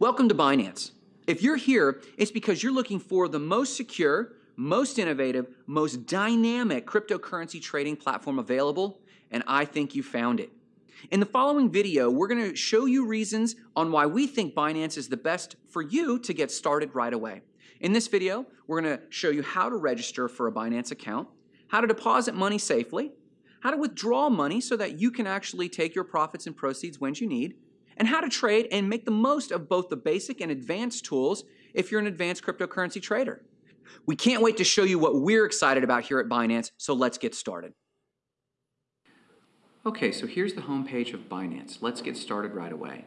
Welcome to Binance. If you're here, it's because you're looking for the most secure, most innovative, most dynamic cryptocurrency trading platform available, and I think you found it. In the following video, we're going to show you reasons on why we think Binance is the best for you to get started right away. In this video, we're going to show you how to register for a Binance account, how to deposit money safely, how to withdraw money so that you can actually take your profits and proceeds when you need, and how to trade and make the most of both the basic and advanced tools if you're an advanced cryptocurrency trader. We can't wait to show you what we're excited about here at Binance, so let's get started. Okay, so here's the homepage of Binance. Let's get started right away.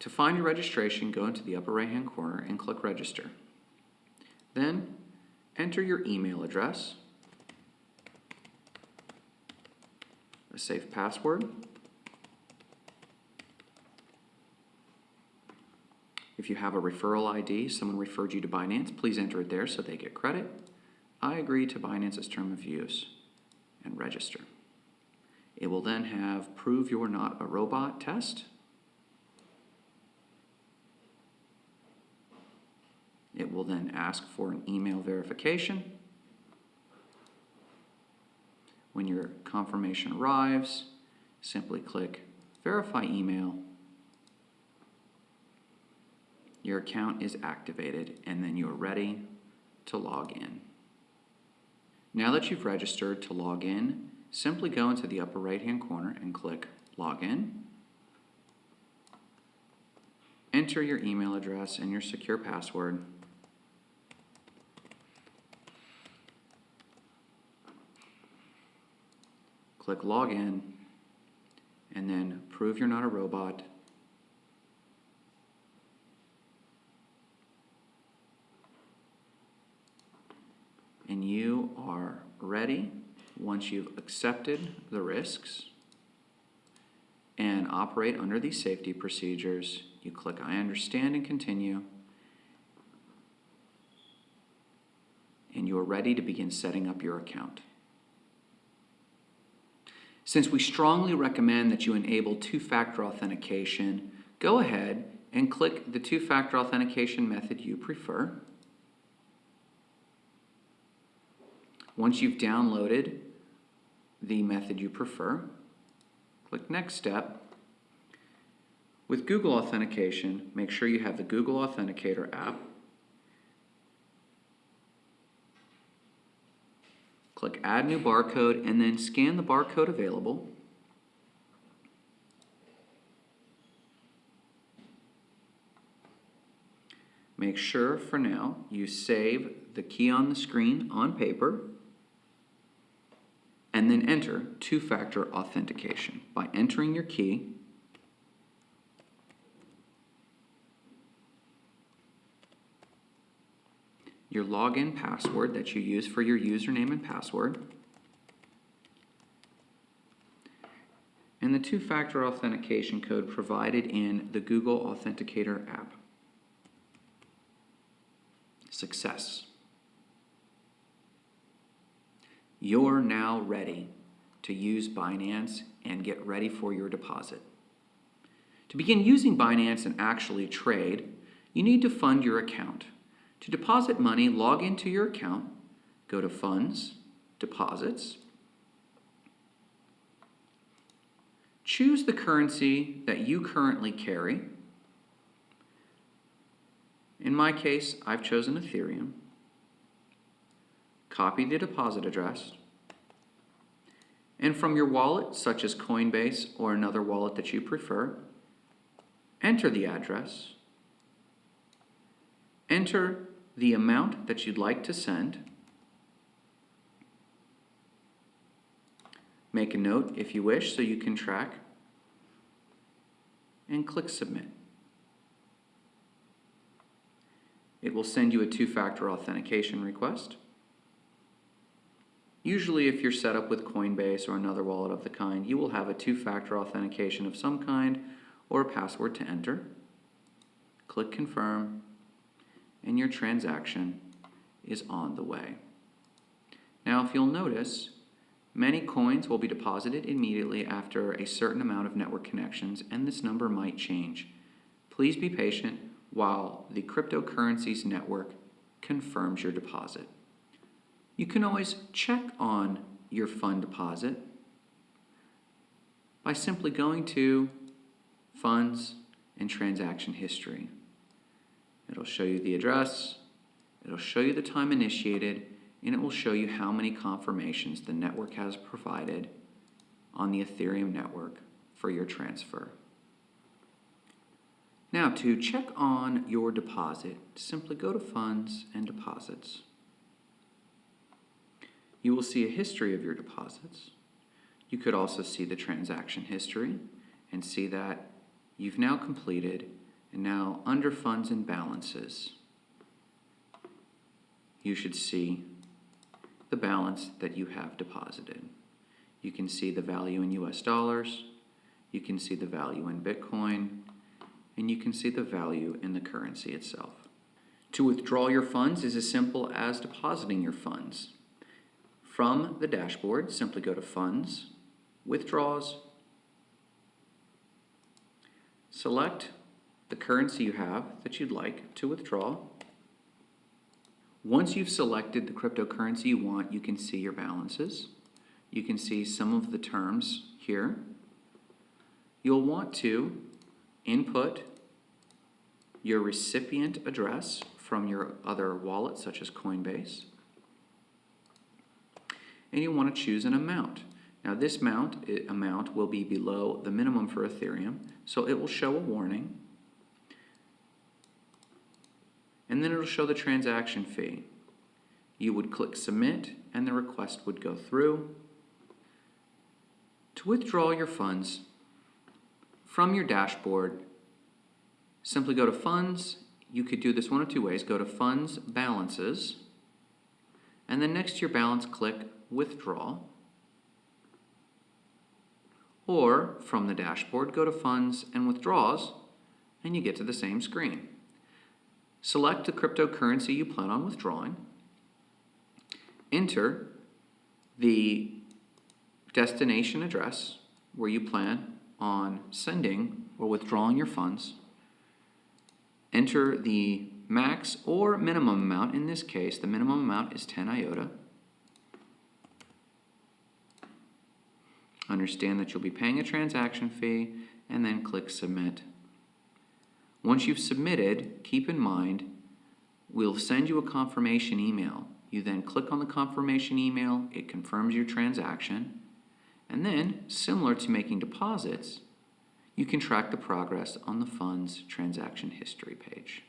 To find your registration, go into the upper right hand corner and click register. Then enter your email address, a safe password, If you have a referral ID, someone referred you to Binance, please enter it there so they get credit. I agree to Binance's term of use and register. It will then have prove you're not a robot test. It will then ask for an email verification. When your confirmation arrives, simply click verify email your account is activated and then you're ready to log in. Now that you've registered to log in, simply go into the upper right hand corner and click Login. Enter your email address and your secure password. Click Login and then prove you're not a robot and you are ready once you've accepted the risks and operate under these safety procedures, you click I understand and continue, and you are ready to begin setting up your account. Since we strongly recommend that you enable two-factor authentication, go ahead and click the two-factor authentication method you prefer. Once you've downloaded the method you prefer, click Next Step. With Google Authentication, make sure you have the Google Authenticator app. Click Add New Barcode and then scan the barcode available. Make sure for now you save the key on the screen on paper and then enter two-factor authentication by entering your key your login password that you use for your username and password and the two-factor authentication code provided in the Google Authenticator app. Success. You're now ready to use Binance and get ready for your deposit. To begin using Binance and actually trade, you need to fund your account. To deposit money, log into your account, go to Funds, Deposits, choose the currency that you currently carry. In my case, I've chosen Ethereum copy the deposit address, and from your wallet, such as Coinbase or another wallet that you prefer, enter the address, enter the amount that you'd like to send, make a note if you wish so you can track, and click Submit. It will send you a two-factor authentication request. Usually if you're set up with Coinbase or another wallet of the kind, you will have a two-factor authentication of some kind or a password to enter. Click Confirm, and your transaction is on the way. Now if you'll notice, many coins will be deposited immediately after a certain amount of network connections, and this number might change. Please be patient while the cryptocurrencies network confirms your deposit. You can always check on your fund deposit by simply going to Funds and Transaction History. It'll show you the address, it'll show you the time initiated, and it will show you how many confirmations the network has provided on the Ethereum network for your transfer. Now, to check on your deposit, simply go to Funds and Deposits. You will see a history of your deposits. You could also see the transaction history and see that you've now completed and now under funds and balances, you should see the balance that you have deposited. You can see the value in US dollars, you can see the value in Bitcoin, and you can see the value in the currency itself. To withdraw your funds is as simple as depositing your funds. From the dashboard, simply go to Funds, Withdraws, select the currency you have that you'd like to withdraw. Once you've selected the cryptocurrency you want, you can see your balances. You can see some of the terms here. You'll want to input your recipient address from your other wallet, such as Coinbase. And you want to choose an amount. Now this amount, amount will be below the minimum for Ethereum, so it will show a warning. And then it'll show the transaction fee. You would click submit and the request would go through. To withdraw your funds from your dashboard, simply go to funds. You could do this one of two ways. Go to funds balances and then next to your balance click withdraw. Or from the dashboard, go to Funds and Withdraws, and you get to the same screen. Select the cryptocurrency you plan on withdrawing. Enter the destination address where you plan on sending or withdrawing your funds. Enter the max or minimum amount. In this case, the minimum amount is 10 IOTA. Understand that you'll be paying a transaction fee and then click submit. Once you've submitted, keep in mind, we'll send you a confirmation email. You then click on the confirmation email, it confirms your transaction, and then, similar to making deposits, you can track the progress on the fund's transaction history page.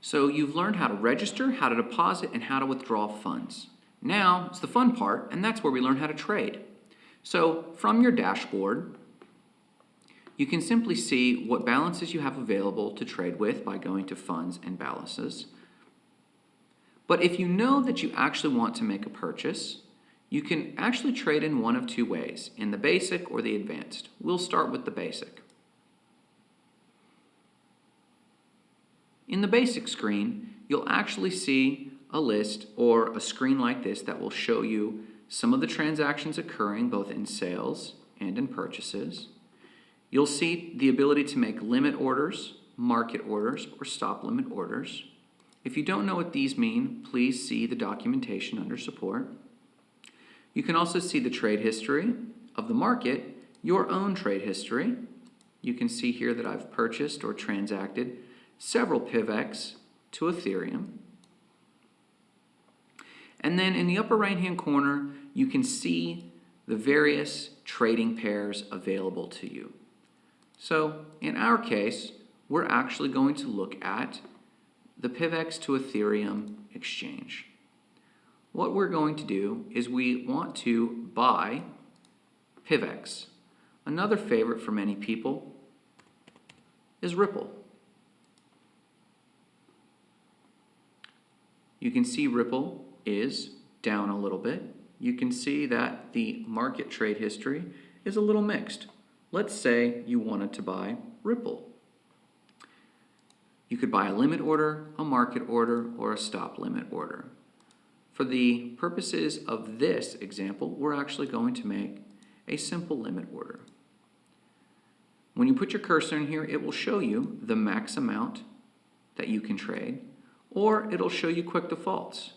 So you've learned how to register, how to deposit, and how to withdraw funds. Now, it's the fun part, and that's where we learn how to trade. So from your dashboard, you can simply see what balances you have available to trade with by going to funds and balances. But if you know that you actually want to make a purchase, you can actually trade in one of two ways, in the basic or the advanced. We'll start with the basic. In the basic screen, you'll actually see a list or a screen like this that will show you some of the transactions occurring both in sales and in purchases. You'll see the ability to make limit orders, market orders, or stop limit orders. If you don't know what these mean, please see the documentation under support. You can also see the trade history of the market, your own trade history. You can see here that I've purchased or transacted several PIVX to Ethereum. And then in the upper right hand corner, you can see the various trading pairs available to you. So in our case, we're actually going to look at the PIVX to Ethereum exchange. What we're going to do is we want to buy PIVX. Another favorite for many people is Ripple. You can see Ripple is down a little bit you can see that the market trade history is a little mixed. Let's say you wanted to buy Ripple. You could buy a limit order, a market order, or a stop limit order. For the purposes of this example, we're actually going to make a simple limit order. When you put your cursor in here, it will show you the max amount that you can trade, or it'll show you quick defaults.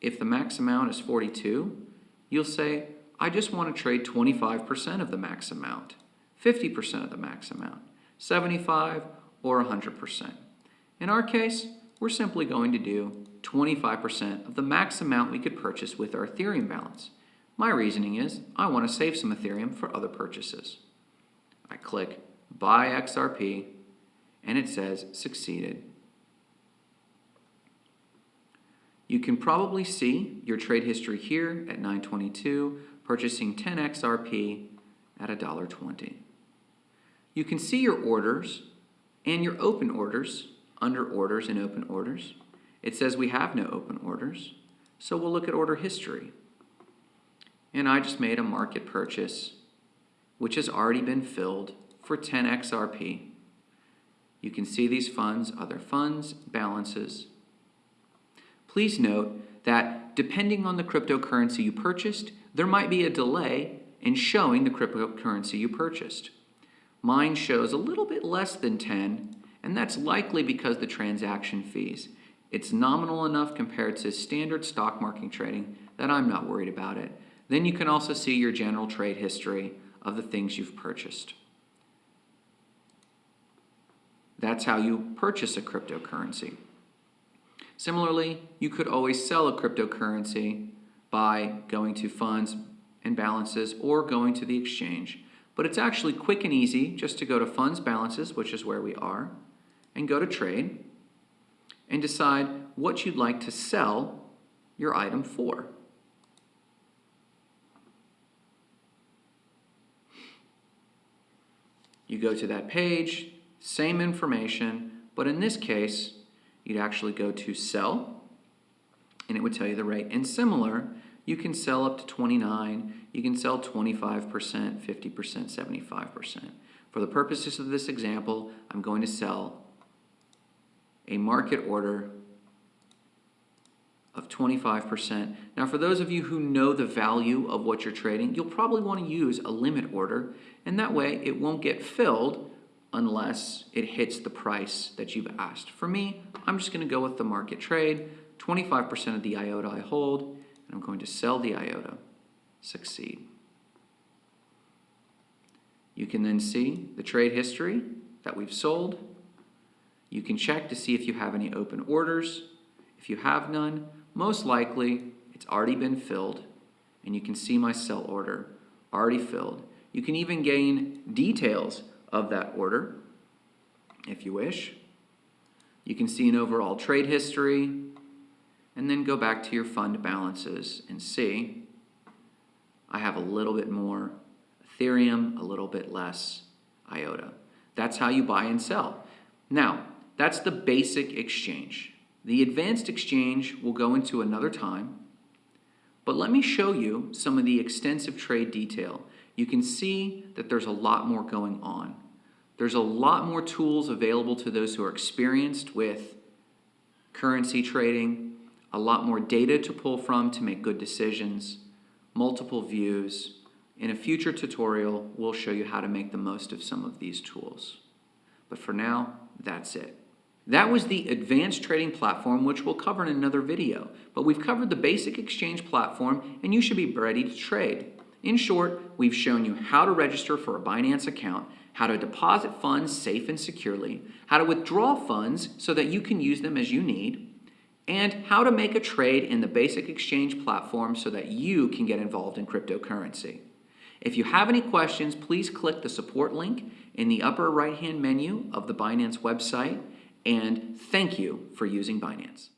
If the max amount is 42, you'll say, I just want to trade 25% of the max amount, 50% of the max amount, 75 or 100%. In our case, we're simply going to do 25% of the max amount we could purchase with our Ethereum balance. My reasoning is I want to save some Ethereum for other purchases. I click Buy XRP and it says Succeeded. You can probably see your trade history here at 922, purchasing 10 XRP at $1.20. You can see your orders and your open orders under orders and open orders. It says we have no open orders, so we'll look at order history. And I just made a market purchase, which has already been filled for 10 XRP. You can see these funds, other funds, balances. Please note that depending on the cryptocurrency you purchased, there might be a delay in showing the cryptocurrency you purchased. Mine shows a little bit less than 10, and that's likely because the transaction fees. It's nominal enough compared to standard stock market trading that I'm not worried about it. Then you can also see your general trade history of the things you've purchased. That's how you purchase a cryptocurrency. Similarly, you could always sell a cryptocurrency by going to funds and balances or going to the exchange. But it's actually quick and easy just to go to funds balances, which is where we are, and go to trade and decide what you'd like to sell your item for. You go to that page, same information, but in this case, you'd actually go to sell, and it would tell you the rate. And similar, you can sell up to 29, you can sell 25%, 50%, 75%. For the purposes of this example, I'm going to sell a market order of 25%. Now for those of you who know the value of what you're trading, you'll probably want to use a limit order and that way it won't get filled unless it hits the price that you've asked. For me, I'm just going to go with the market trade, 25% of the IOTA I hold, and I'm going to sell the IOTA. Succeed. You can then see the trade history that we've sold. You can check to see if you have any open orders. If you have none, most likely it's already been filled and you can see my sell order already filled. You can even gain details of that order if you wish. You can see an overall trade history and then go back to your fund balances and see I have a little bit more Ethereum, a little bit less IOTA. That's how you buy and sell. Now, that's the basic exchange. The advanced exchange will go into another time, but let me show you some of the extensive trade detail you can see that there's a lot more going on. There's a lot more tools available to those who are experienced with currency trading, a lot more data to pull from to make good decisions, multiple views. In a future tutorial, we'll show you how to make the most of some of these tools. But for now, that's it. That was the advanced trading platform, which we'll cover in another video. But we've covered the basic exchange platform, and you should be ready to trade. In short, we've shown you how to register for a Binance account, how to deposit funds safe and securely, how to withdraw funds so that you can use them as you need, and how to make a trade in the basic exchange platform so that you can get involved in cryptocurrency. If you have any questions, please click the support link in the upper right-hand menu of the Binance website, and thank you for using Binance.